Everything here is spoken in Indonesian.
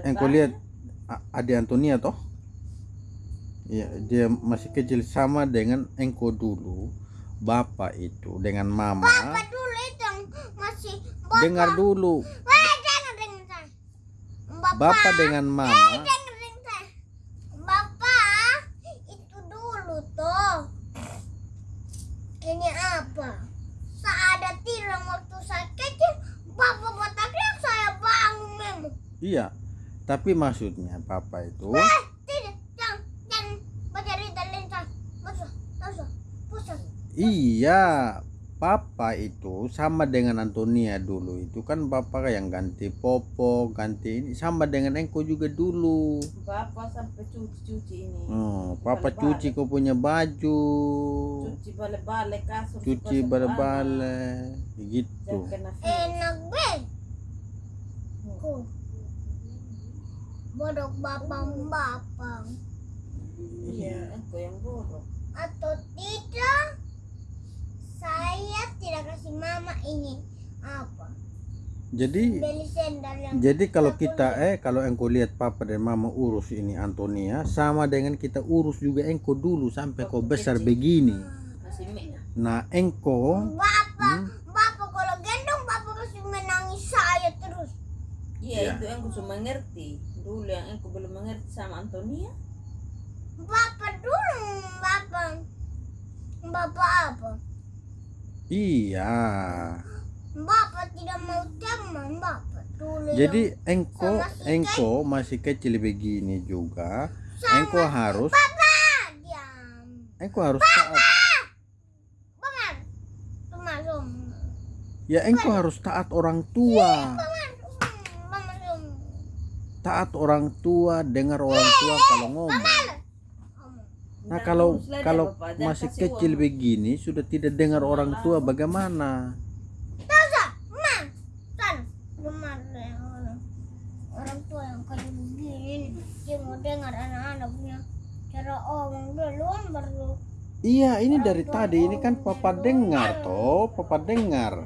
engkau lihat A- adik Antonia toh Iya, dia masih kecil sama dengan engkau dulu. Bapak itu dengan mama. Bapak dulu itu yang masih bapak. Dengar dulu. Weh, jangan dengar saya. Bapak, Bapak dengan Eh, mama. jangan dengar saya. Bapak itu dulu tuh. Ini apa? Saya ada tidur waktu saya kecil. Bapak teriak saya bangun memang. Iya. Tapi maksudnya papa itu Eh, iya, papa itu sama dengan Antonia dulu. Itu kan bapak yang ganti popo, ganti ini sama dengan engkau juga dulu. Bapak sampai cuci-cuci ini. Oh, papa cuci kau punya baju, Cuci bale-bale kasur. cuci anak. gitu. Enak be. Ku. Bodoh bapang bapang. Iya, engkau yang bodoh. Atau tidak, saya tidak kasih mama ini apa? Jadi Jadi kalau kita eh kalau engkau lihat papa dan mama urus ini Antonia sama dengan kita urus juga engkau dulu sampai kau besar begini. Nah engkau Bapak, Hmm? bapak kalau gendong bapak masih menangis saya terus. Iya, Iya. itu engkau sudah mengerti. Dulu yang engkau belum mengerti sama Antonia. Bapak dulu, bapak. Bapak apa? iya. Bapak tidak mau teman bapak dulu. Jadi yang- si engkau masih kecil begini juga. Sama Engkau harus Bapak diam. engkau harus taat. Paman, Som. Ya engkau harus taat orang tua. Som. Taat orang tua, dengar orang tua kalau ngomong. Nah kalau kalau masih kecil begini sudah tidak dengar orang tua bagaimana? Orang, orang tua yang kayak begini. Dia mau dengar anak-anak punya cara omong duluan baru Iya, ini dari tadi ini kan papa dengar toh, papa dengar.